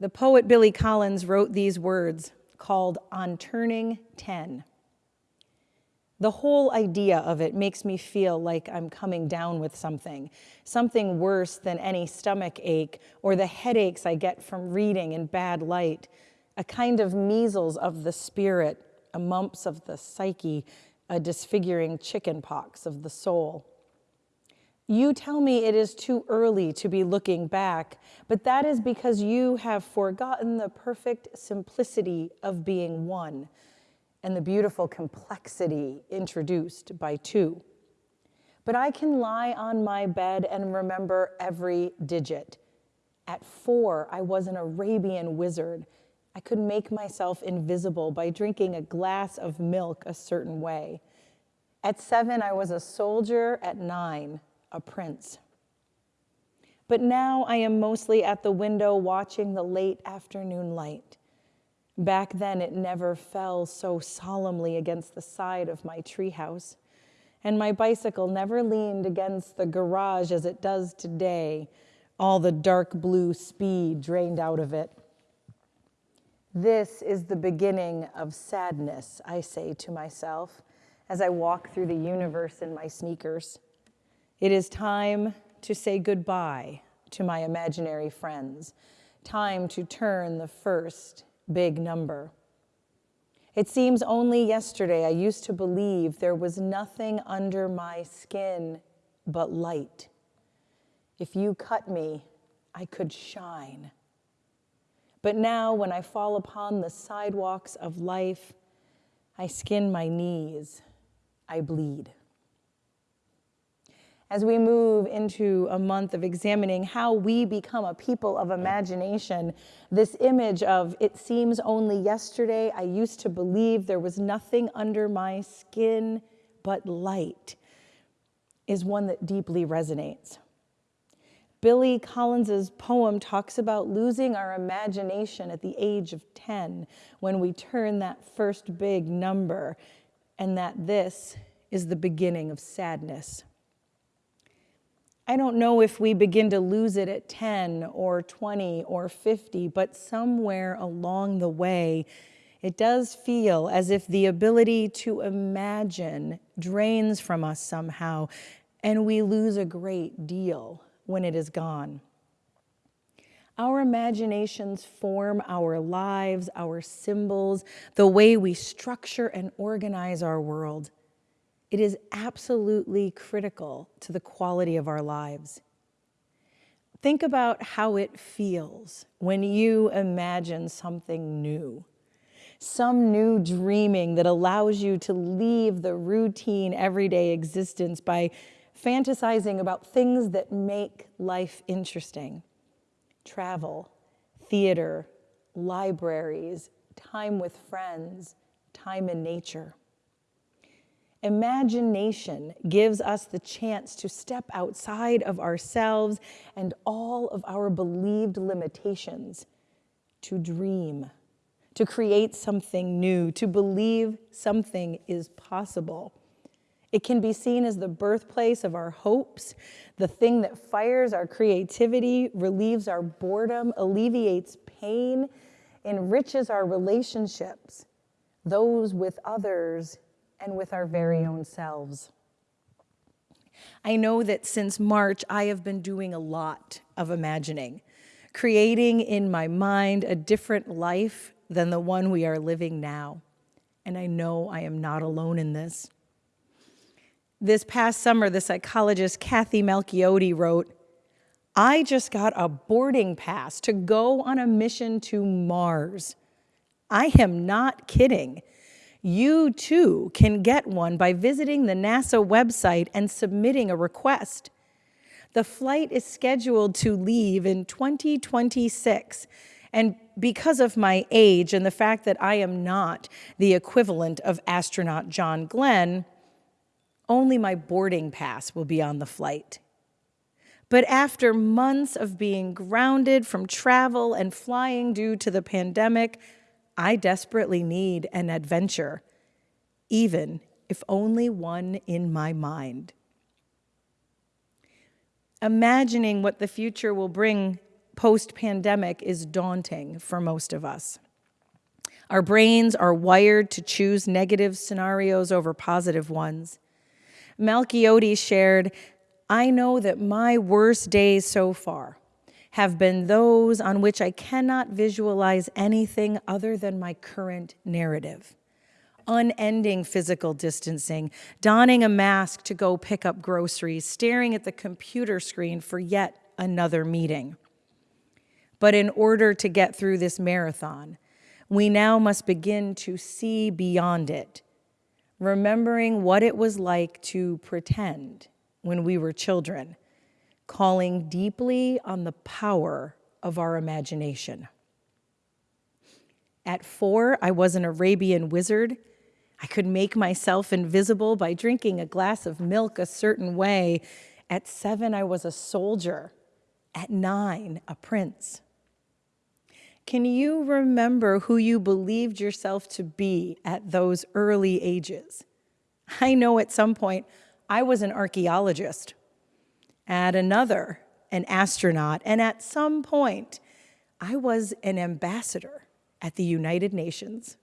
The poet Billy Collins wrote these words called On Turning 10. The whole idea of it makes me feel like I'm coming down with something, something worse than any stomach ache or the headaches I get from reading in bad light, a kind of measles of the spirit, a mumps of the psyche, a disfiguring chicken pox of the soul. You tell me it is too early to be looking back, but that is because you have forgotten the perfect simplicity of being one and the beautiful complexity introduced by two. But I can lie on my bed and remember every digit. At four, I was an Arabian wizard. I could make myself invisible by drinking a glass of milk a certain way. At seven, I was a soldier. At nine, a prince. But now I am mostly at the window watching the late afternoon light. Back then, it never fell so solemnly against the side of my treehouse, and my bicycle never leaned against the garage as it does today, all the dark blue speed drained out of it. This is the beginning of sadness, I say to myself as I walk through the universe in my sneakers. It is time to say goodbye to my imaginary friends, time to turn the first big number. It seems only yesterday I used to believe there was nothing under my skin but light. If you cut me, I could shine. But now, when I fall upon the sidewalks of life, I skin my knees, I bleed as we move into a month of examining how we become a people of imagination, this image of it seems only yesterday I used to believe there was nothing under my skin but light is one that deeply resonates. Billy Collins's poem talks about losing our imagination at the age of 10 when we turn that first big number and that this is the beginning of sadness. I don't know if we begin to lose it at 10 or 20 or 50, but somewhere along the way, it does feel as if the ability to imagine drains from us somehow, and we lose a great deal when it is gone. Our imaginations form our lives, our symbols, the way we structure and organize our world. It is absolutely critical to the quality of our lives. Think about how it feels when you imagine something new, some new dreaming that allows you to leave the routine everyday existence by fantasizing about things that make life interesting. Travel, theater, libraries, time with friends, time in nature. Imagination gives us the chance to step outside of ourselves and all of our believed limitations, to dream, to create something new, to believe something is possible. It can be seen as the birthplace of our hopes, the thing that fires our creativity, relieves our boredom, alleviates pain, enriches our relationships, those with others and with our very own selves. I know that since March, I have been doing a lot of imagining, creating in my mind a different life than the one we are living now. And I know I am not alone in this. This past summer, the psychologist Kathy Malchiodi wrote, I just got a boarding pass to go on a mission to Mars. I am not kidding. You too can get one by visiting the NASA website and submitting a request. The flight is scheduled to leave in 2026. And because of my age and the fact that I am not the equivalent of astronaut John Glenn, only my boarding pass will be on the flight. But after months of being grounded from travel and flying due to the pandemic, I desperately need an adventure, even if only one in my mind. Imagining what the future will bring post pandemic is daunting for most of us. Our brains are wired to choose negative scenarios over positive ones. Malchiodi shared, I know that my worst days so far have been those on which I cannot visualize anything other than my current narrative. Unending physical distancing, donning a mask to go pick up groceries, staring at the computer screen for yet another meeting. But in order to get through this marathon, we now must begin to see beyond it, remembering what it was like to pretend when we were children, calling deeply on the power of our imagination. At four, I was an Arabian wizard. I could make myself invisible by drinking a glass of milk a certain way. At seven, I was a soldier. At nine, a prince. Can you remember who you believed yourself to be at those early ages? I know at some point I was an archaeologist, at another, an astronaut, and at some point I was an ambassador at the United Nations.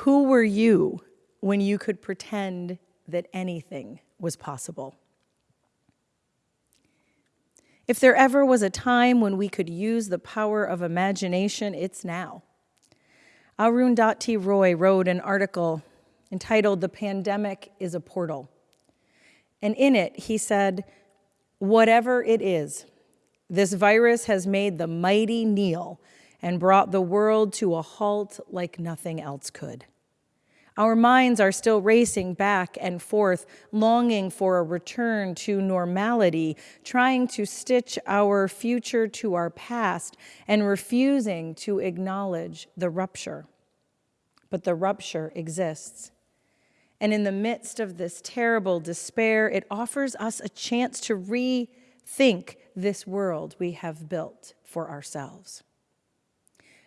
Who were you when you could pretend that anything was possible? If there ever was a time when we could use the power of imagination, it's now. Arundhati Roy wrote an article entitled The Pandemic is a Portal. And in it, he said, Whatever it is, this virus has made the mighty kneel and brought the world to a halt like nothing else could. Our minds are still racing back and forth, longing for a return to normality, trying to stitch our future to our past, and refusing to acknowledge the rupture. But the rupture exists. And in the midst of this terrible despair, it offers us a chance to rethink this world we have built for ourselves.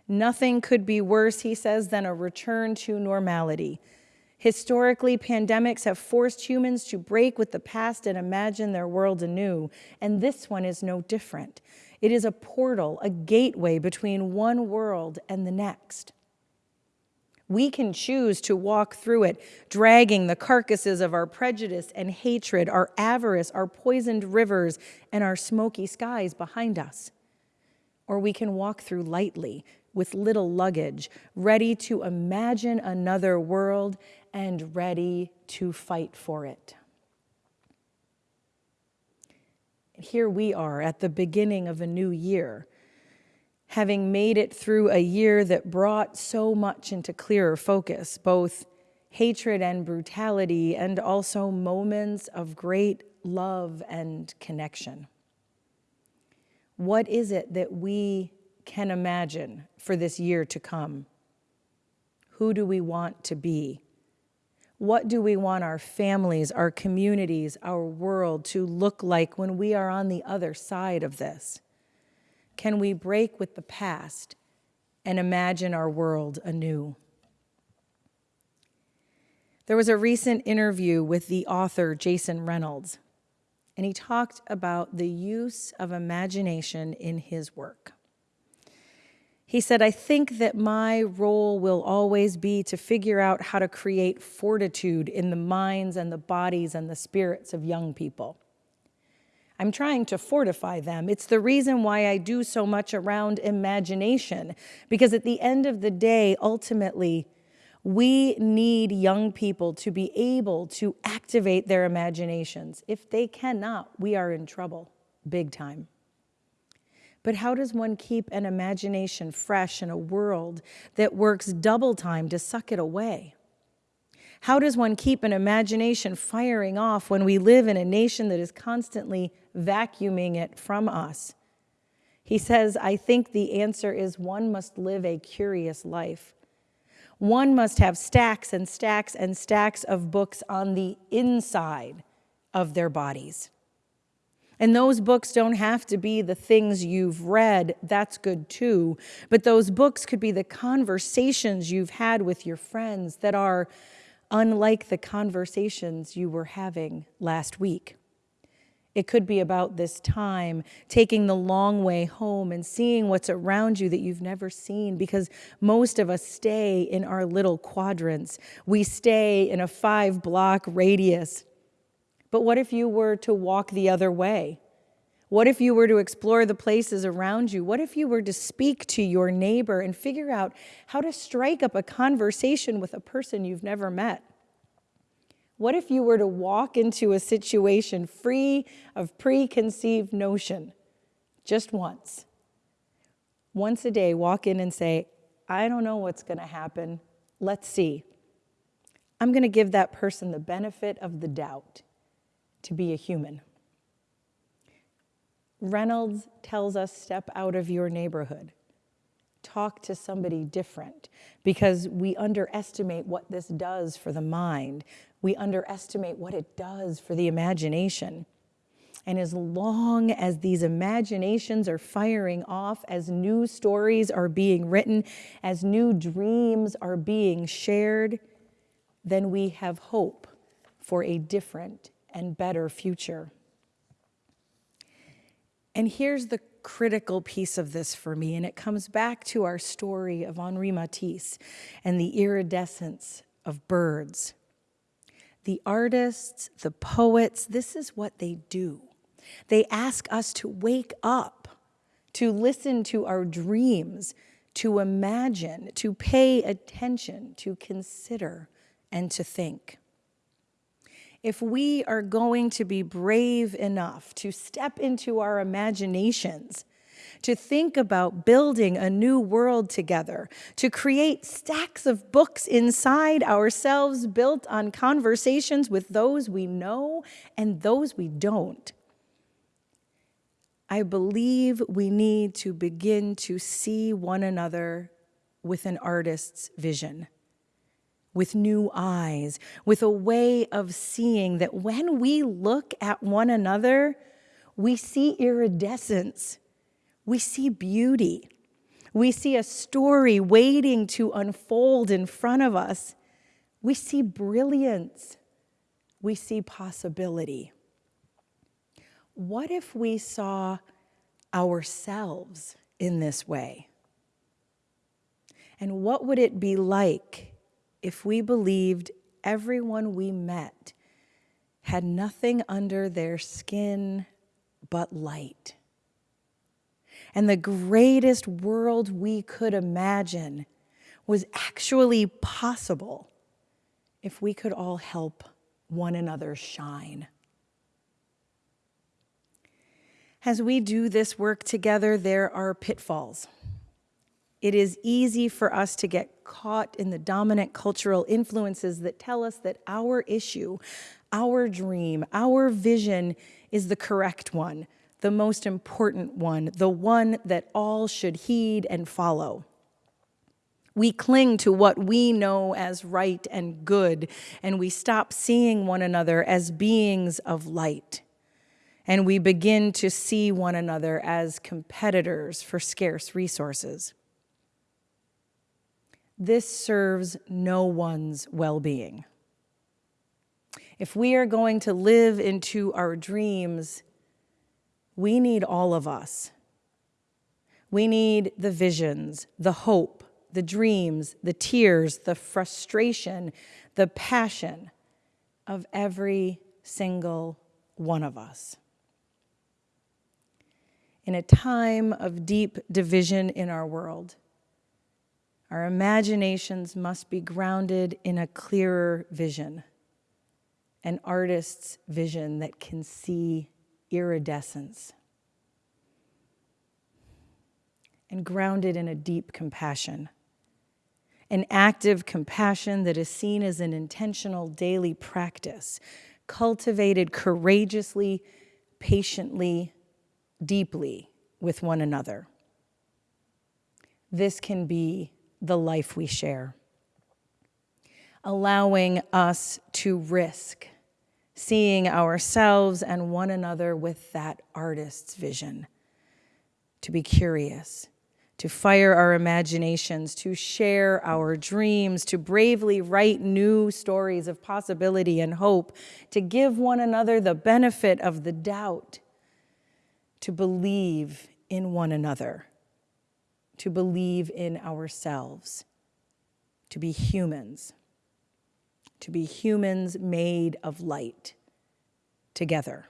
Nothing could be worse, he says, than a return to normality. Historically, pandemics have forced humans to break with the past and imagine their world anew, and this one is no different. It is a portal, a gateway between one world and the next. We can choose to walk through it, dragging the carcasses of our prejudice and hatred, our avarice, our poisoned rivers, and our smoky skies behind us. Or we can walk through lightly, with little luggage, ready to imagine another world and ready to fight for it. Here we are at the beginning of a new year, having made it through a year that brought so much into clearer focus, both hatred and brutality, and also moments of great love and connection. What is it that we can imagine for this year to come? Who do we want to be? What do we want our families, our communities, our world to look like when we are on the other side of this? Can we break with the past and imagine our world anew? There was a recent interview with the author Jason Reynolds, and he talked about the use of imagination in his work. He said, I think that my role will always be to figure out how to create fortitude in the minds and the bodies and the spirits of young people. I'm trying to fortify them. It's the reason why I do so much around imagination, because at the end of the day, ultimately, we need young people to be able to activate their imaginations. If they cannot, we are in trouble, big time. But how does one keep an imagination fresh in a world that works double time to suck it away? How does one keep an imagination firing off when we live in a nation that is constantly vacuuming it from us? He says, I think the answer is one must live a curious life. One must have stacks and stacks and stacks of books on the inside of their bodies. And those books don't have to be the things you've read, that's good too. But those books could be the conversations you've had with your friends that are unlike the conversations you were having last week. It could be about this time, taking the long way home and seeing what's around you that you've never seen, because most of us stay in our little quadrants. We stay in a five block radius. But what if you were to walk the other way? What if you were to explore the places around you? What if you were to speak to your neighbor and figure out how to strike up a conversation with a person you've never met? What if you were to walk into a situation free of preconceived notion just once? Once a day, walk in and say, I don't know what's going to happen. Let's see. I'm going to give that person the benefit of the doubt to be a human. Reynolds tells us step out of your neighborhood. Talk to somebody different because we underestimate what this does for the mind we underestimate what it does for the imagination. And as long as these imaginations are firing off, as new stories are being written, as new dreams are being shared, then we have hope for a different and better future. And here's the critical piece of this for me, and it comes back to our story of Henri Matisse and the iridescence of birds. The artists, the poets, this is what they do. They ask us to wake up, to listen to our dreams, to imagine, to pay attention, to consider, and to think. If we are going to be brave enough to step into our imaginations to think about building a new world together, to create stacks of books inside ourselves built on conversations with those we know and those we don't. I believe we need to begin to see one another with an artist's vision, with new eyes, with a way of seeing that when we look at one another, we see iridescence we see beauty. We see a story waiting to unfold in front of us. We see brilliance. We see possibility. What if we saw ourselves in this way? And what would it be like if we believed everyone we met had nothing under their skin but light? and the greatest world we could imagine was actually possible if we could all help one another shine. As we do this work together, there are pitfalls. It is easy for us to get caught in the dominant cultural influences that tell us that our issue, our dream, our vision is the correct one, the most important one, the one that all should heed and follow. We cling to what we know as right and good, and we stop seeing one another as beings of light. And we begin to see one another as competitors for scarce resources. This serves no one's well being. If we are going to live into our dreams, we need all of us. We need the visions, the hope, the dreams, the tears, the frustration, the passion of every single one of us. In a time of deep division in our world, our imaginations must be grounded in a clearer vision, an artist's vision that can see iridescence and grounded in a deep compassion. An active compassion that is seen as an intentional daily practice, cultivated courageously, patiently, deeply with one another. This can be the life we share, allowing us to risk seeing ourselves and one another with that artist's vision, to be curious, to fire our imaginations, to share our dreams, to bravely write new stories of possibility and hope, to give one another the benefit of the doubt, to believe in one another, to believe in ourselves, to be humans, to be humans made of light together.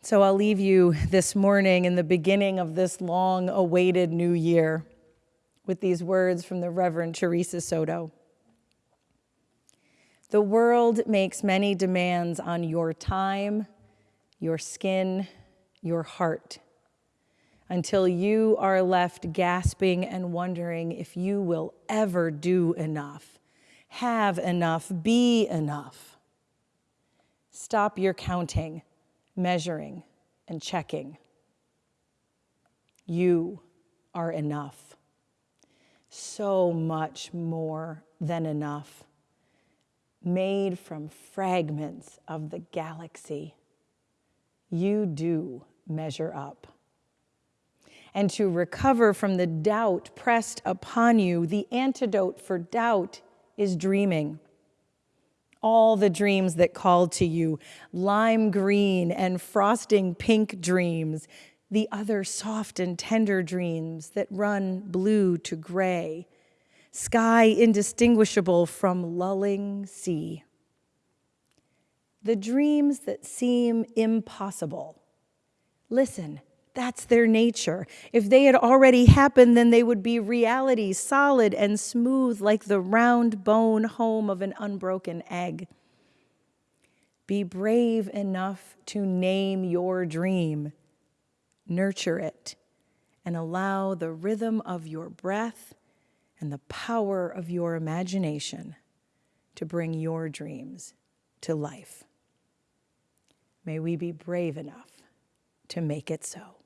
So I'll leave you this morning in the beginning of this long awaited new year with these words from the Reverend Theresa Soto. The world makes many demands on your time, your skin, your heart, until you are left gasping and wondering if you will ever do enough, have enough, be enough. Stop your counting measuring, and checking. You are enough. So much more than enough. Made from fragments of the galaxy. You do measure up. And to recover from the doubt pressed upon you, the antidote for doubt is dreaming all the dreams that called to you, lime green and frosting pink dreams, the other soft and tender dreams that run blue to gray, sky indistinguishable from lulling sea. The dreams that seem impossible. Listen, that's their nature. If they had already happened, then they would be reality, solid and smooth like the round bone home of an unbroken egg. Be brave enough to name your dream, nurture it, and allow the rhythm of your breath and the power of your imagination to bring your dreams to life. May we be brave enough to make it so.